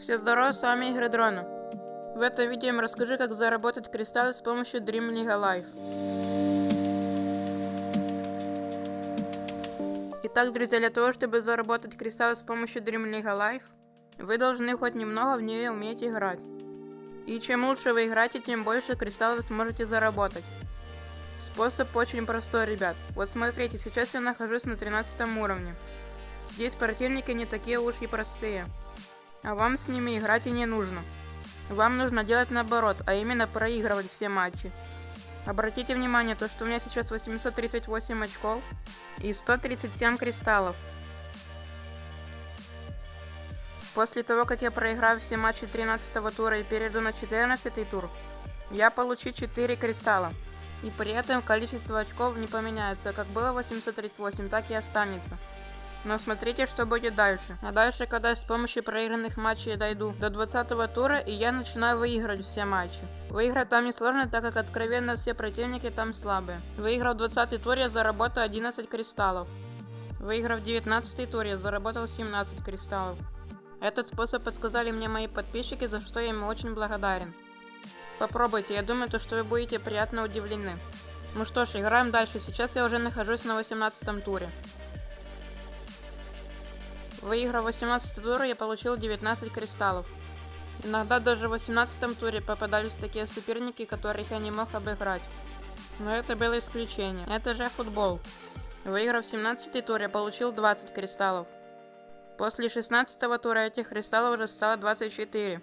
Все здорово, с вами Игры Дрона. В этом видео я вам расскажу, как заработать кристаллы с помощью Dream League Life. Итак, друзья, для того, чтобы заработать кристаллы с помощью Dream League Life, вы должны хоть немного в нее уметь играть. И чем лучше вы играете, тем больше кристаллов вы сможете заработать. Способ очень простой, ребят. Вот смотрите, сейчас я нахожусь на 13 уровне. Здесь противники не такие уж и простые. А вам с ними играть и не нужно. Вам нужно делать наоборот, а именно проигрывать все матчи. Обратите внимание, то что у меня сейчас 838 очков и 137 кристаллов. После того, как я проиграю все матчи 13 тура и перейду на 14 тур, я получу 4 кристалла. И при этом количество очков не поменяется, как было 838, так и останется. Но смотрите, что будет дальше. А дальше, когда с помощью проигранных матчей дойду до 20 тура, и я начинаю выигрывать все матчи. Выиграть там не сложно, так как откровенно все противники там слабые. Выиграв 20 тур, я заработал 11 кристаллов. Выиграв 19 тур, я заработал 17 кристаллов. Этот способ подсказали мне мои подписчики, за что я им очень благодарен. Попробуйте, я думаю, то, что вы будете приятно удивлены. Ну что ж, играем дальше. Сейчас я уже нахожусь на 18 туре. Выиграв 18 тур, я получил 19 кристаллов. Иногда даже в 18 туре попадались такие соперники, которых я не мог обыграть. Но это было исключение. Это же футбол. Выиграв 17 тур, я получил 20 кристаллов. После 16 тура этих кристаллов уже стало 24.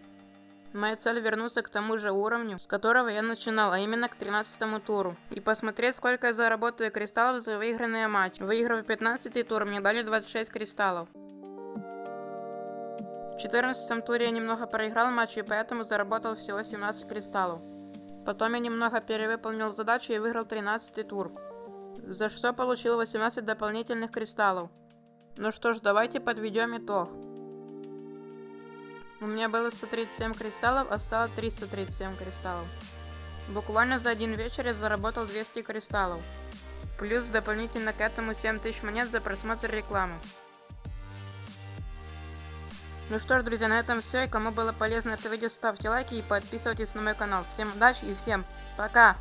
Моя цель вернуться к тому же уровню, с которого я начинал, а именно к 13 туру. И посмотреть, сколько я заработаю кристаллов за выигранные матчи. Выиграв 15 тур, мне дали 26 кристаллов. В 14 туре я немного проиграл матч и поэтому заработал всего 17 кристаллов. Потом я немного перевыполнил задачу и выиграл 13 тур, за что получил 18 дополнительных кристаллов. Ну что ж, давайте подведем итог. У меня было 137 кристаллов, а стало 337 кристаллов. Буквально за один вечер я заработал 200 кристаллов. Плюс дополнительно к этому 7000 монет за просмотр рекламы. Ну что ж, друзья, на этом все. И кому было полезно это видео, ставьте лайки и подписывайтесь на мой канал. Всем удачи и всем пока!